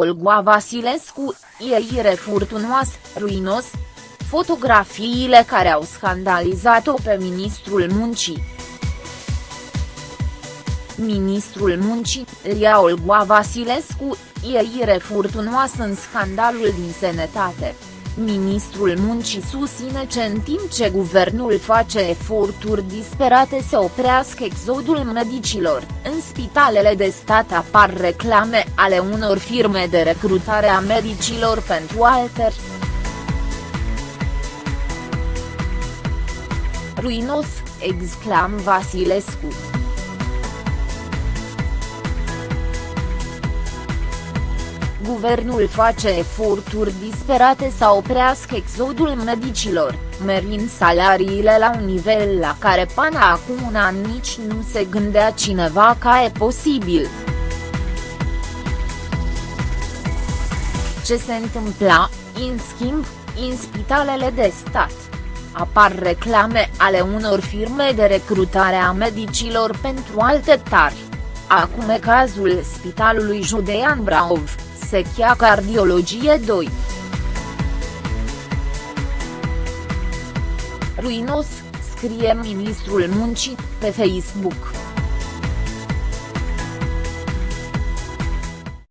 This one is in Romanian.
Olgoa Vasilescu, ieire furtunoasă, ruinos? Fotografiile care au scandalizat-o pe ministrul muncii. Ministrul muncii, Lia Olgoa Vasilescu, ieire furtunoasă în scandalul din sănătate. Ministrul muncii susține că în timp ce guvernul face eforturi disperate să oprească exodul medicilor, în spitalele de stat apar reclame ale unor firme de recrutare a medicilor pentru alter. Ruinos, exclam Vasilescu. Guvernul face eforturi disperate să oprească exodul medicilor, merind salariile la un nivel la care până acum un an nici nu se gândea cineva că e posibil. Ce se întâmpla, în schimb, în spitalele de stat? Apar reclame ale unor firme de recrutare a medicilor pentru alte tari. Acum e cazul Spitalului Judean Brașov. Sechia Cardiologie 2. Ruinos, scrie ministrul muncii, pe Facebook.